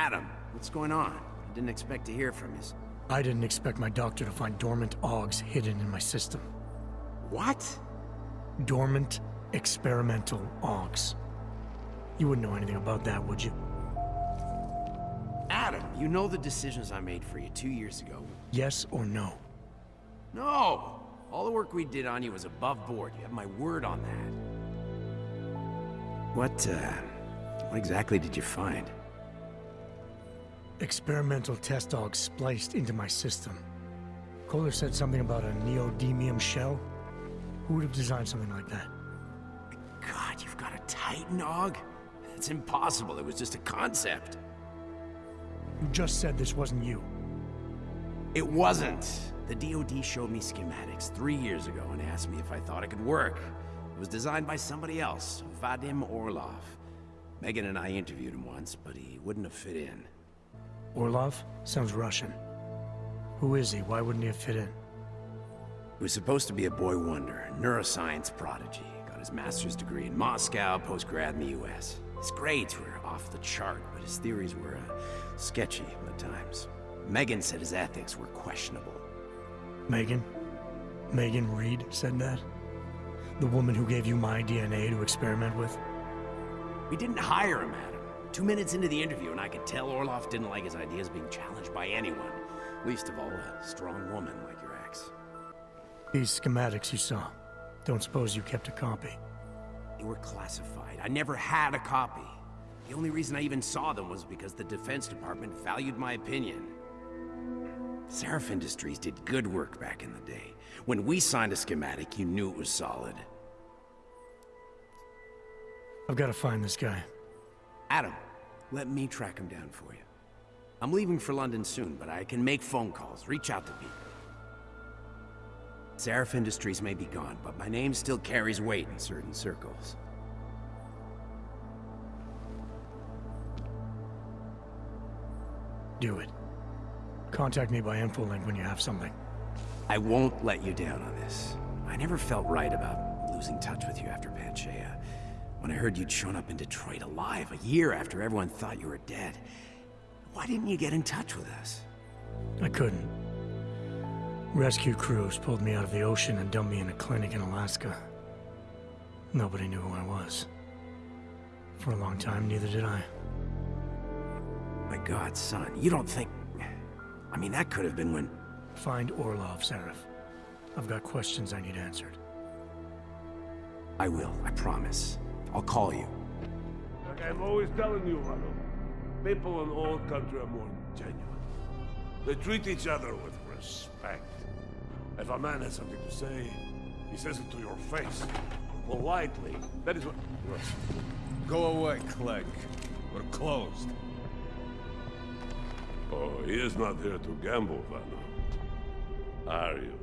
Adam, what's going on? I didn't expect to hear from you. I didn't expect my doctor to find dormant augs hidden in my system. What? Dormant experimental augs. You wouldn't know anything about that, would you? Adam, you know the decisions I made for you two years ago. Yes or no? No! All the work we did on you was above board. You have my word on that. What, uh... What exactly did you find? Experimental test dog spliced into my system. Koller said something about a neodymium shell. Who would have designed something like that? God, you've got a Titan aug? It's impossible. It was just a concept. You just said this wasn't you. It wasn't. The DoD showed me schematics three years ago and asked me if I thought it could work. It was designed by somebody else, Vadim Orlov. Megan and I interviewed him once, but he wouldn't have fit in. Orlov? Sounds Russian. Who is he? Why wouldn't he have fit in? He was supposed to be a boy wonder, a neuroscience prodigy. Got his master's degree in Moscow, post-grad in the US. His grades were off the chart, but his theories were uh, sketchy at times. Megan said his ethics were questionable. Megan? Megan Reed said that? The woman who gave you my DNA to experiment with? We didn't hire him, Adam. Two minutes into the interview, and I could tell Orlov didn't like his ideas being challenged by anyone. Least of all, a strong woman like your ex. These schematics you saw. Don't suppose you kept a copy? They were classified. I never had a copy. The only reason I even saw them was because the Defense Department valued my opinion. Sarif Industries did good work back in the day. When we signed a schematic, you knew it was solid. I've got to find this guy. Adam, let me track him down for you. I'm leaving for London soon, but I can make phone calls, reach out to people. Sarif Industries may be gone, but my name still carries weight in certain circles. Do it. Contact me by infolink when you have something. I won't let you down on this. I never felt right about losing touch with you after Panchaea. When I heard you'd shown up in Detroit alive, a year after everyone thought you were dead. Why didn't you get in touch with us? I couldn't. Rescue crews pulled me out of the ocean and dumped me in a clinic in Alaska. Nobody knew who I was. For a long time, neither did I. My god, son, you don't think... I mean, that could have been when... Find Orlov, Sarif. I've got questions I need answered. I will, I promise. I'll call you. Like I'm always telling you, Rado, people in all country are more genuine. They treat each other with respect. If a man has something to say, he says it to your face. Politely. That is what... Go away, Clegg. We're closed. Oh, he is not here to gamble, Vano. Are you?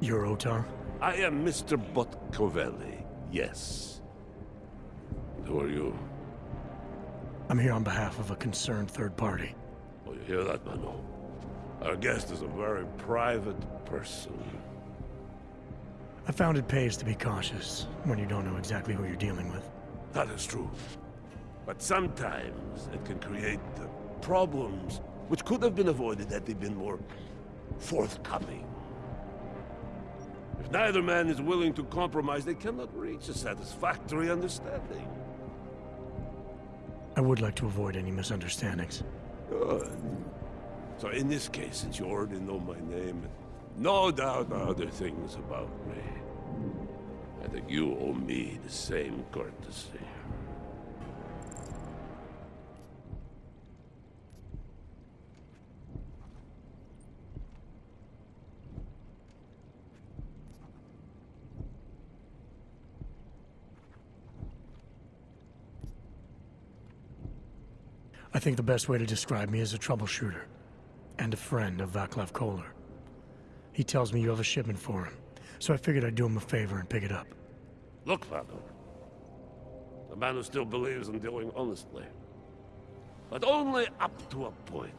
You're Otar? I am Mr. Botkoveli, yes. And who are you? I'm here on behalf of a concerned third party. Oh, you hear that, Mano? Our guest is a very private person. I found it pays to be cautious when you don't know exactly who you're dealing with. That is true. But sometimes it can create problems which could have been avoided had they been more forthcoming. If neither man is willing to compromise, they cannot reach a satisfactory understanding. I would like to avoid any misunderstandings. Good. So in this case, since you already know my name, and no doubt other things about me, I think you owe me the same courtesy. I think the best way to describe me is a troubleshooter. And a friend of Vaclav Koller. He tells me you have a shipment for him, so I figured I'd do him a favor and pick it up. Look, Father. The man who still believes in dealing honestly. But only up to a point.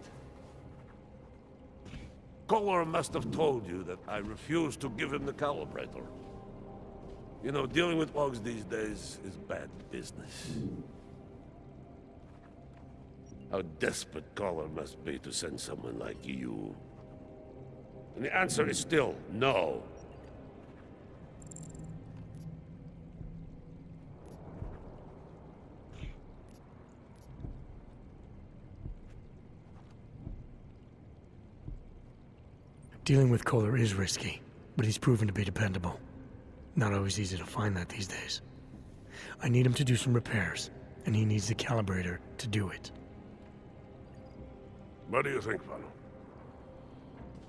Koller must have told you that I refuse to give him the calibrator. You know, dealing with logs these days is bad business. How desperate Koller must be to send someone like you. And the answer is still no. Dealing with Koller is risky, but he's proven to be dependable. Not always easy to find that these days. I need him to do some repairs, and he needs the calibrator to do it. What do you think, Vano?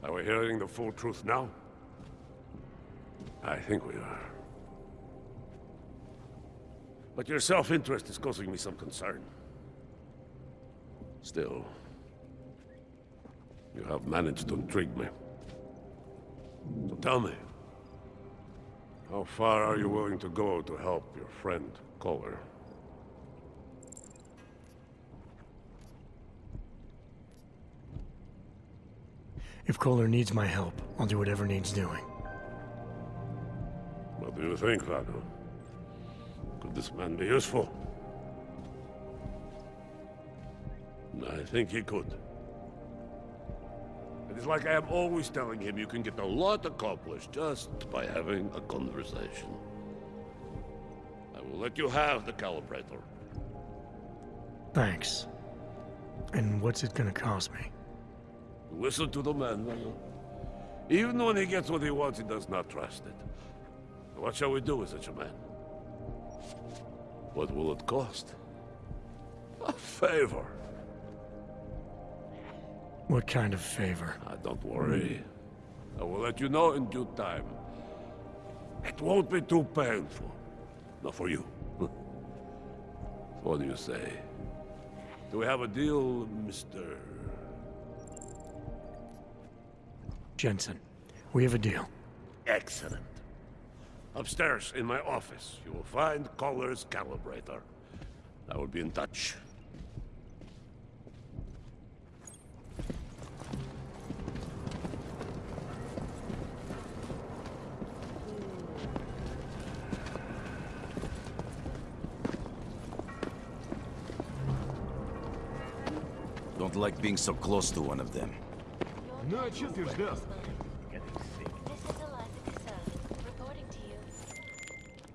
Are we hearing the full truth now? I think we are. But your self-interest is causing me some concern. Still, you have managed to intrigue me. So tell me, how far are you willing to go to help your friend, Koller? If Koller needs my help, I'll do whatever needs doing. What do you think, Vano? Could this man be useful? I think he could. It is like I am always telling him you can get a lot accomplished just by having a conversation. I will let you have the calibrator. Thanks. And what's it gonna cost me? Listen to the man, Vano. Even when he gets what he wants, he does not trust it. What shall we do with such a man? What will it cost? A favor. What kind of favor? Ah, don't worry. I will let you know in due time. It won't be too painful. Not for you. what do you say? Do we have a deal, Mr... Jensen, we have a deal. Excellent. Upstairs, in my office, you will find Koller's calibrator. I will be in touch. Don't like being so close to one of them. Ну а что ты ждал?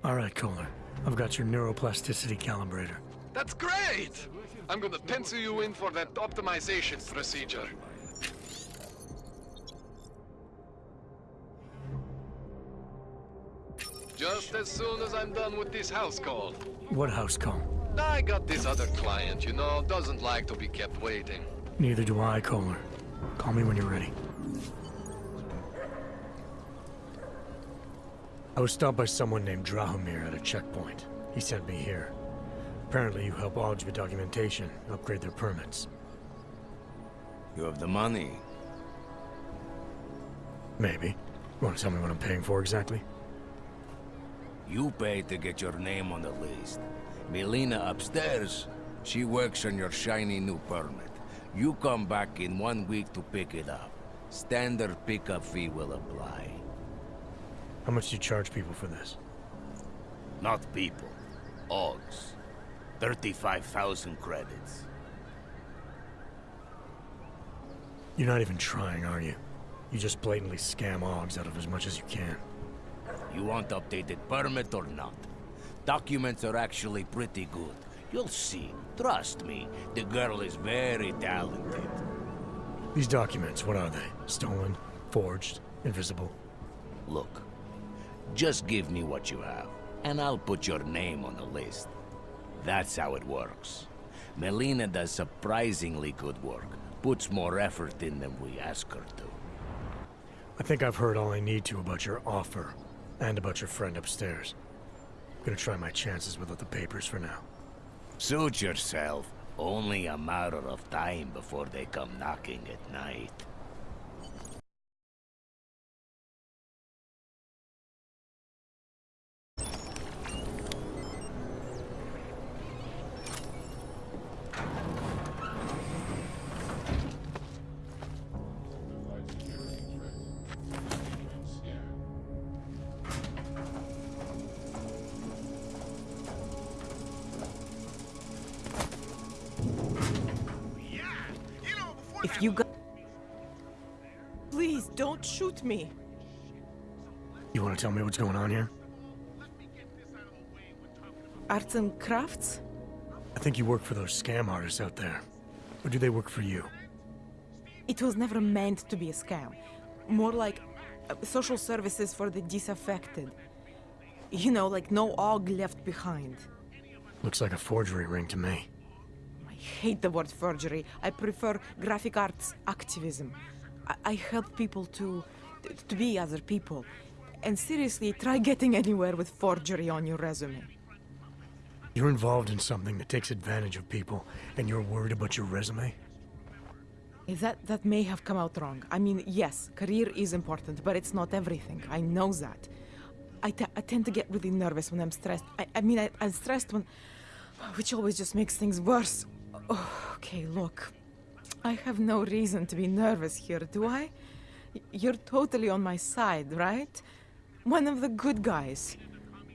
All right, Koller. I've got your neuroplasticity calibrator. That's great! I'm gonna pencil you in for that optimization procedure. Just as soon as I'm done with this house call. What house call? I got this other client, you know, doesn't like to be kept waiting. Neither do I, Koller. Call me when you're ready. I was stopped by someone named Drahomir at a checkpoint. He sent me here. Apparently you help Augs with documentation, upgrade their permits. You have the money. Maybe. You Want to tell me what I'm paying for exactly? You pay to get your name on the list. Melina upstairs, she works on your shiny new permit. You come back in one week to pick it up. Standard pickup fee will apply. How much do you charge people for this? Not people. Augs. 35,000 credits. You're not even trying, are you? You just blatantly scam Augs out of as much as you can. You want updated permit or not? Documents are actually pretty good. You'll see. Trust me, the girl is very talented. These documents, what are they? Stolen? Forged? Invisible? Look, just give me what you have, and I'll put your name on the list. That's how it works. Melina does surprisingly good work. Puts more effort in than we ask her to. I think I've heard all I need to about your offer, and about your friend upstairs. I'm gonna try my chances without the papers for now. Suit yourself. Only a matter of time before they come knocking at night. If you got. Please, don't shoot me. You want to tell me what's going on here? Arts and crafts? I think you work for those scam artists out there. Or do they work for you? It was never meant to be a scam. More like uh, social services for the disaffected. You know, like no aug left behind. Looks like a forgery ring to me. I hate the word forgery. I prefer graphic arts activism. I, I help people to, to be other people. And seriously, try getting anywhere with forgery on your resume. You're involved in something that takes advantage of people, and you're worried about your resume? That that may have come out wrong. I mean, yes, career is important, but it's not everything. I know that. I, I tend to get really nervous when I'm stressed. I, I mean, I, I'm stressed when, which always just makes things worse. Oh, okay, look, I have no reason to be nervous here, do I? You're totally on my side, right? One of the good guys,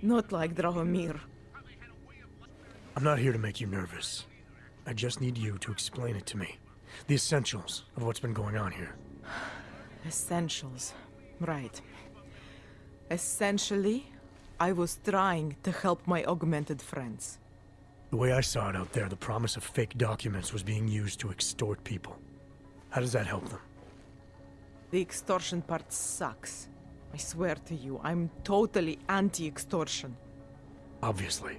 not like Drahomir. I'm not here to make you nervous. I just need you to explain it to me. The essentials of what's been going on here. Essentials. Right. Essentially, I was trying to help my augmented friends. The way I saw it out there, the promise of fake documents was being used to extort people. How does that help them? The extortion part sucks. I swear to you, I'm totally anti extortion. Obviously.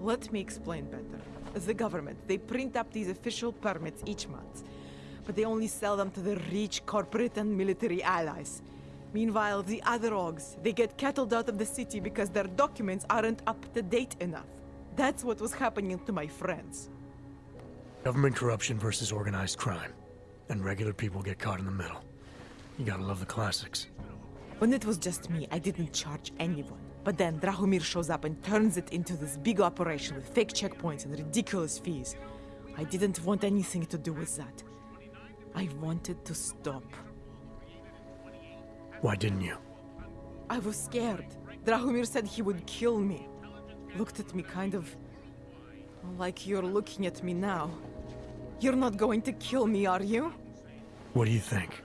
Let me explain better. The government, they print up these official permits each month, but they only sell them to the rich corporate and military allies. Meanwhile, the other Augs, they get kettled out of the city because their documents aren't up to date enough. That's what was happening to my friends. Government corruption versus organized crime. And regular people get caught in the middle. You gotta love the classics. When it was just me, I didn't charge anyone. But then Drahomir shows up and turns it into this big operation with fake checkpoints and ridiculous fees. I didn't want anything to do with that. I wanted to stop. Why didn't you? I was scared. Drahomir said he would kill me. Looked at me kind of like you're looking at me now. You're not going to kill me, are you? What do you think?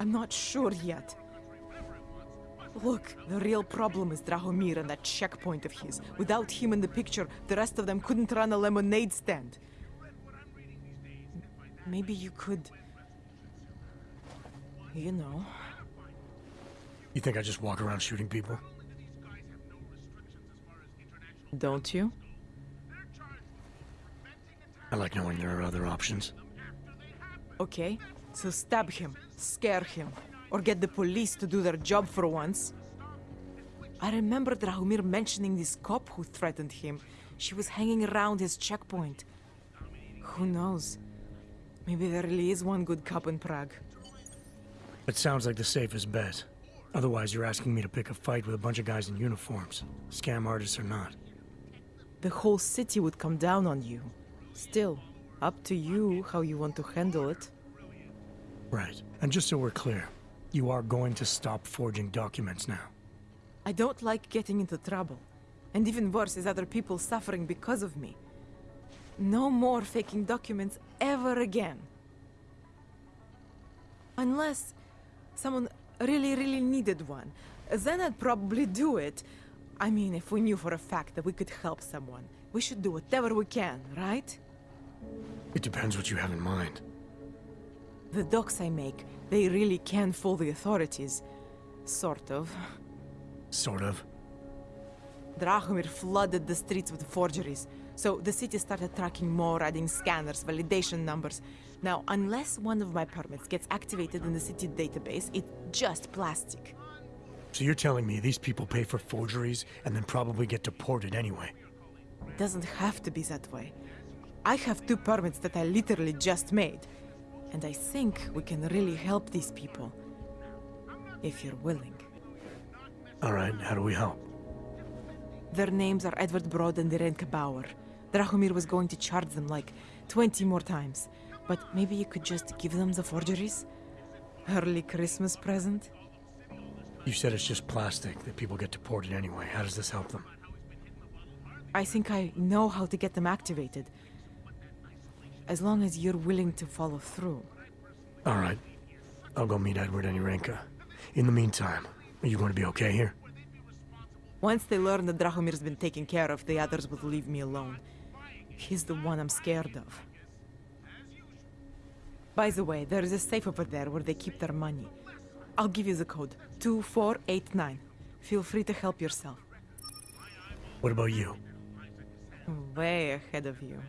I'm not sure yet. Look, the real problem is Drahomir and that checkpoint of his. Without him in the picture, the rest of them couldn't run a lemonade stand. Maybe you could. You know. You think I just walk around shooting people? Don't you? I like knowing there are other options. Okay, so stab him, scare him, or get the police to do their job for once. I remember Drahomir mentioning this cop who threatened him. She was hanging around his checkpoint. Who knows? Maybe there really is one good cop in Prague. It sounds like the safest bet. Otherwise, you're asking me to pick a fight with a bunch of guys in uniforms. Scam artists or not. The whole city would come down on you. Still, up to you how you want to handle it. Right. And just so we're clear, you are going to stop forging documents now. I don't like getting into trouble. And even worse is other people suffering because of me. No more faking documents ever again. Unless someone really, really needed one. Then I'd probably do it. I mean, if we knew for a fact that we could help someone, we should do whatever we can, right? It depends what you have in mind. The docs I make, they really can fool the authorities. Sort of. Sort of. Drahomir flooded the streets with forgeries, so the city started tracking more, adding scanners, validation numbers. Now, unless one of my permits gets activated in the city database, it's just plastic. So you're telling me these people pay for forgeries and then probably get deported anyway? It doesn't have to be that way. I have two permits that I literally just made, and I think we can really help these people. If you're willing. All right, how do we help? Their names are Edward Broad and Irenka Bauer. Drahomir was going to charge them like 20 more times. But maybe you could just give them the forgeries? Early Christmas present? You said it's just plastic, that people get deported anyway. How does this help them? I think I know how to get them activated. As long as you're willing to follow through. All right. I'll go meet Edward and Irenka. In the meantime, are you going to be okay here? Once they learn that Drahomir's been taken care of, the others will leave me alone. He's the one I'm scared of. By the way, there is a safe over there where they keep their money. I'll give you the code. 2489. Feel free to help yourself. What about you? Way ahead of you.